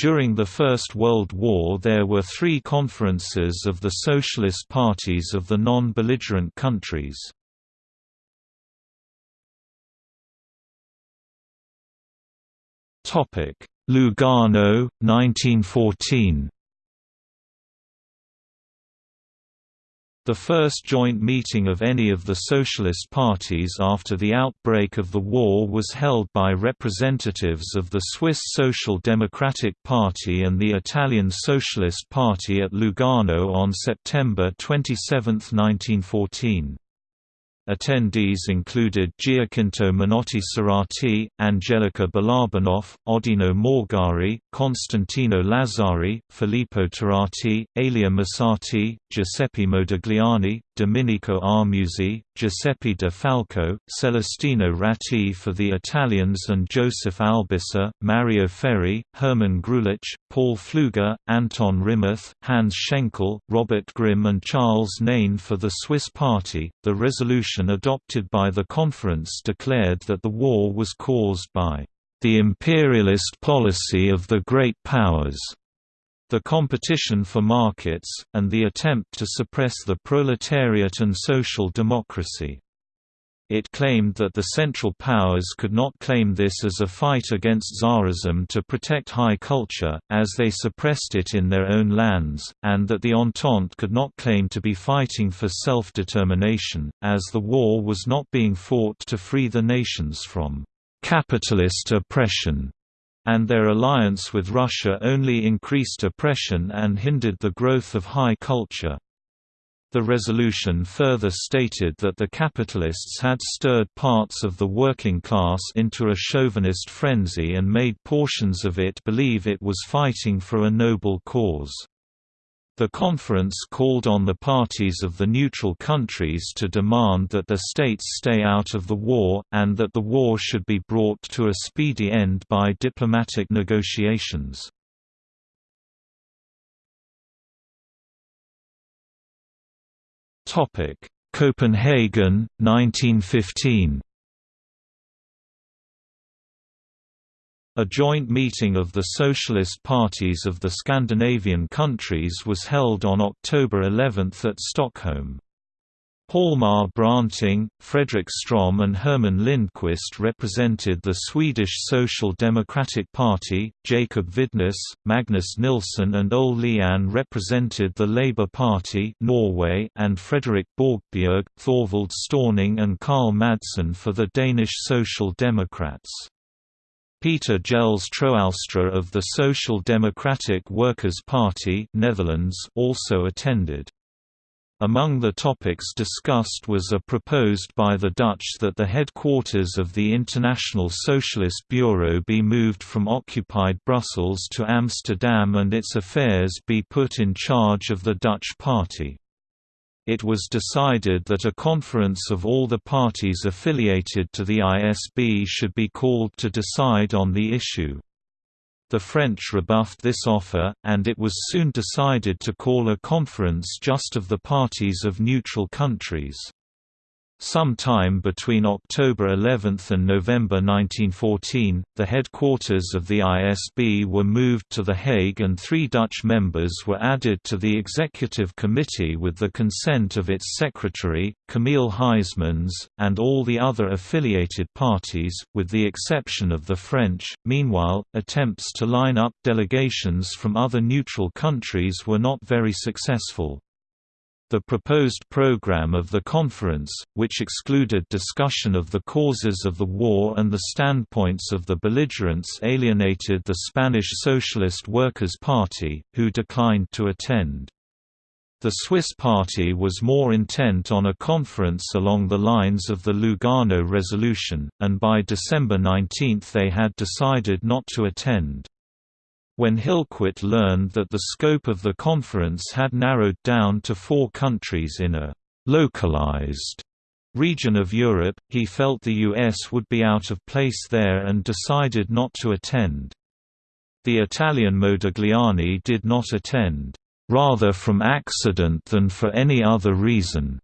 During the First World War there were three conferences of the socialist parties of the non-belligerent countries. Lugano, 1914 The first joint meeting of any of the socialist parties after the outbreak of the war was held by representatives of the Swiss Social Democratic Party and the Italian Socialist Party at Lugano on September 27, 1914. Attendees included Giacinto Menotti Serrati, Angelica Balabanov, Oddino Morgari, Constantino Lazzari, Filippo Turati, Elia Musatti, Giuseppe Modigliani, Domenico Armuzzi, Giuseppe De Falco, Celestino Ratti for the Italians and Joseph Albisser, Mario Ferri, Hermann Greulich, Paul Pfluger, Anton Rimmerth, Hans Schenkel, Robert Grimm and Charles Naine for the Swiss Party. The resolution adopted by the conference declared that the war was caused by the imperialist policy of the great powers the competition for markets, and the attempt to suppress the proletariat and social democracy. It claimed that the Central Powers could not claim this as a fight against Tsarism to protect high culture, as they suppressed it in their own lands, and that the Entente could not claim to be fighting for self-determination, as the war was not being fought to free the nations from capitalist oppression and their alliance with Russia only increased oppression and hindered the growth of high culture. The resolution further stated that the capitalists had stirred parts of the working class into a chauvinist frenzy and made portions of it believe it was fighting for a noble cause. The conference called on the parties of the neutral countries to demand that the states stay out of the war, and that the war should be brought to a speedy end by diplomatic negotiations. Copenhagen, 1915 A joint meeting of the socialist parties of the Scandinavian countries was held on October 11 at Stockholm. Hjalmar Branting, Fredrik Strom and Herman Lindqvist represented the Swedish Social Democratic Party, Jacob Vidnes, Magnus Nilsson and Ole Lian represented the Labour Party Norway and Fredrik Borgbjerg, Thorvald Stauning and Karl Madsen for the Danish Social Democrats. Pieter Jelles Troelstra of the Social Democratic Workers' Party Netherlands also attended. Among the topics discussed was a proposed by the Dutch that the headquarters of the International Socialist Bureau be moved from occupied Brussels to Amsterdam and its affairs be put in charge of the Dutch party it was decided that a conference of all the parties affiliated to the ISB should be called to decide on the issue. The French rebuffed this offer, and it was soon decided to call a conference just of the parties of neutral countries. Some time between October 11 and November 1914, the headquarters of the ISB were moved to The Hague and three Dutch members were added to the executive committee with the consent of its secretary, Camille Huysmans, and all the other affiliated parties, with the exception of the French. Meanwhile, attempts to line up delegations from other neutral countries were not very successful. The proposed program of the conference, which excluded discussion of the causes of the war and the standpoints of the belligerents alienated the Spanish Socialist Workers' Party, who declined to attend. The Swiss party was more intent on a conference along the lines of the Lugano resolution, and by December 19 they had decided not to attend. When Hillquit learned that the scope of the conference had narrowed down to four countries in a «localized» region of Europe, he felt the US would be out of place there and decided not to attend. The Italian Modigliani did not attend, "...rather from accident than for any other reason."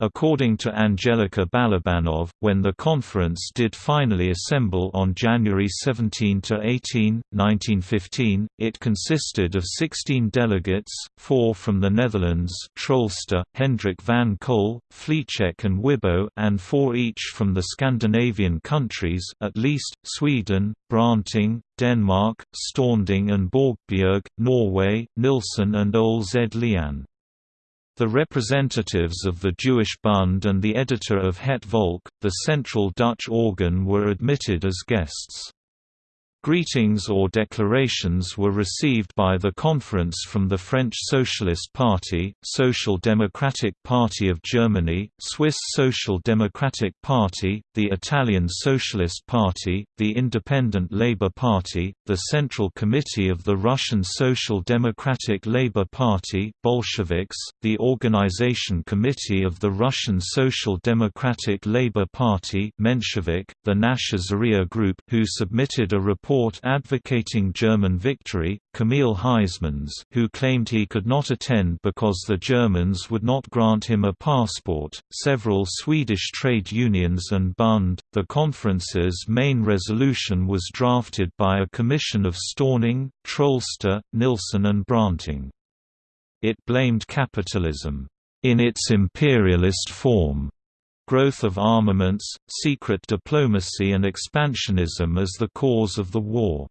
According to Angelika Balabanov, when the conference did finally assemble on January 17–18, 1915, it consisted of 16 delegates, four from the Netherlands Troelstra, Hendrik van Kol, Vliegen and Wibaut and four each from the Scandinavian countries at least, Sweden, Branting, Denmark, Stauning and Borgbjerg, Norway, Nilsen and Ole Z. Lian. The representatives of the Jewish Bund and the editor of Het Volk, the central Dutch organ were admitted as guests. Greetings or declarations were received by the conference from the French Socialist Party, Social Democratic Party of Germany, Swiss Social Democratic Party, the Italian Socialist Party, the Independent Labour Party, the Central Committee of the Russian Social Democratic Labour Party Bolsheviks, the Organization Committee of the Russian Social Democratic Labour Party Menshevik, the Nashe Zarya Group who submitted a report report advocating German victory, Camille Huysmans who claimed he could not attend because the Germans would not grant him a passport, several Swedish trade unions and Bund. The conference's main resolution was drafted by a commission of Stauning, Troelstra, Nilsson and Branting. It blamed capitalism, in its imperialist form, growth of armaments, secret diplomacy and expansionism as the cause of the war.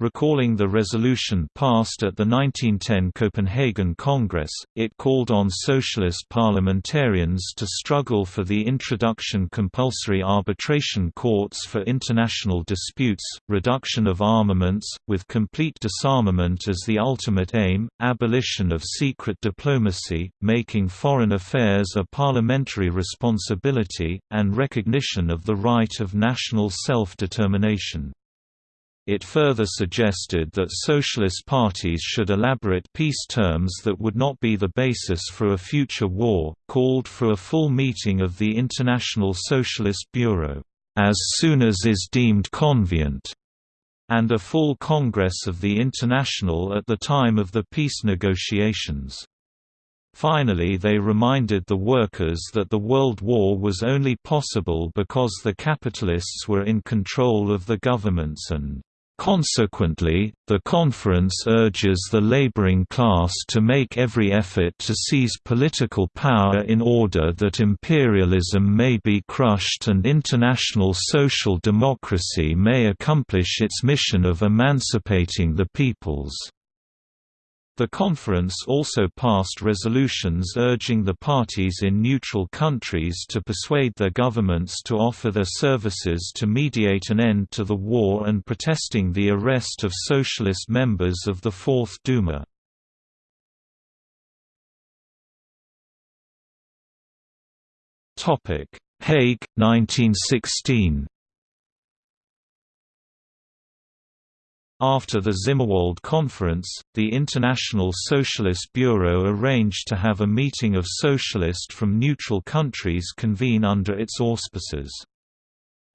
Recalling the resolution passed at the 1910 Copenhagen Congress, it called on socialist parliamentarians to struggle for the introduction of compulsory arbitration courts for international disputes, reduction of armaments, with complete disarmament as the ultimate aim, abolition of secret diplomacy, making foreign affairs a parliamentary responsibility, and recognition of the right of national self-determination. It further suggested that socialist parties should elaborate peace terms that would not be the basis for a future war, called for a full meeting of the International Socialist Bureau, as soon as is deemed convenient, and a full Congress of the International at the time of the peace negotiations. Finally they reminded the workers that the World War was only possible because the capitalists were in control of the governments and Consequently, the conference urges the laboring class to make every effort to seize political power in order that imperialism may be crushed and international social democracy may accomplish its mission of emancipating the peoples. The conference also passed resolutions urging the parties in neutral countries to persuade their governments to offer their services to mediate an end to the war and protesting the arrest of socialist members of the Fourth Duma. Hague, 1916 After the Zimmerwald Conference, the International Socialist Bureau arranged to have a meeting of socialists from neutral countries convene under its auspices.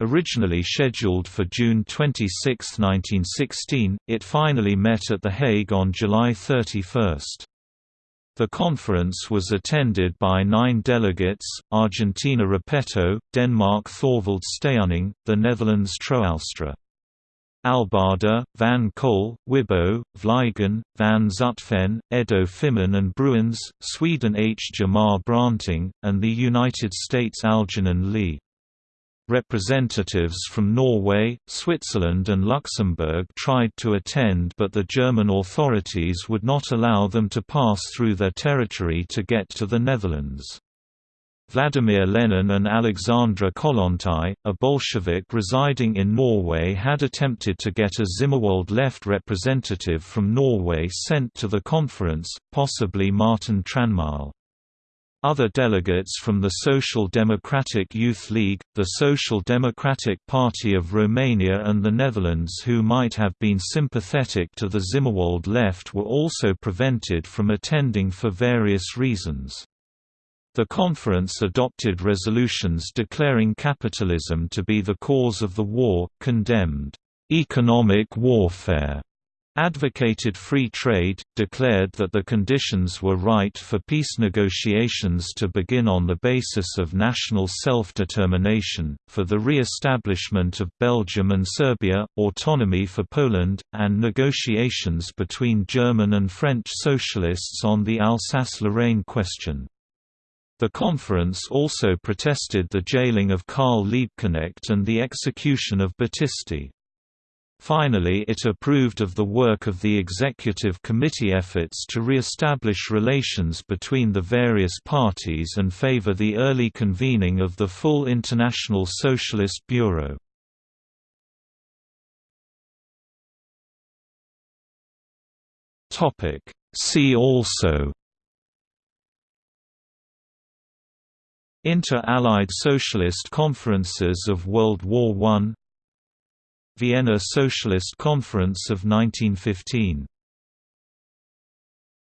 Originally scheduled for June 26, 1916, it finally met at The Hague on July 31. The conference was attended by nine delegates, Argentina Repetto, Denmark Thorvald Stauning, the Netherlands Troelstra. Albada, Van Kol, Wibaut, Vliegen, Van Zutphen, Edo Fimmen and Bruins, Sweden H. Hjalmar Branting, and the United States Algernon Lee. Representatives from Norway, Switzerland and Luxembourg tried to attend but the German authorities would not allow them to pass through their territory to get to the Netherlands. Vladimir Lenin and Alexandra Kollontai, a Bolshevik residing in Norway had attempted to get a Zimmerwald left representative from Norway sent to the conference, possibly Martin Tranmæl. Other delegates from the Social Democratic Youth League, the Social Democratic Party of Romania and the Netherlands who might have been sympathetic to the Zimmerwald left were also prevented from attending for various reasons. The conference adopted resolutions declaring capitalism to be the cause of the war, condemned economic warfare, advocated free trade, declared that the conditions were right for peace negotiations to begin on the basis of national self-determination, for the re-establishment of Belgium and Serbia, autonomy for Poland, and negotiations between German and French socialists on the Alsace-Lorraine question. The conference also protested the jailing of Karl Liebknecht and the execution of Battisti. Finally it approved of the work of the Executive Committee efforts to re-establish relations between the various parties and favor the early convening of the full International Socialist Bureau. See also Inter-Allied Socialist Conferences of World War I Vienna Socialist Conference of 1915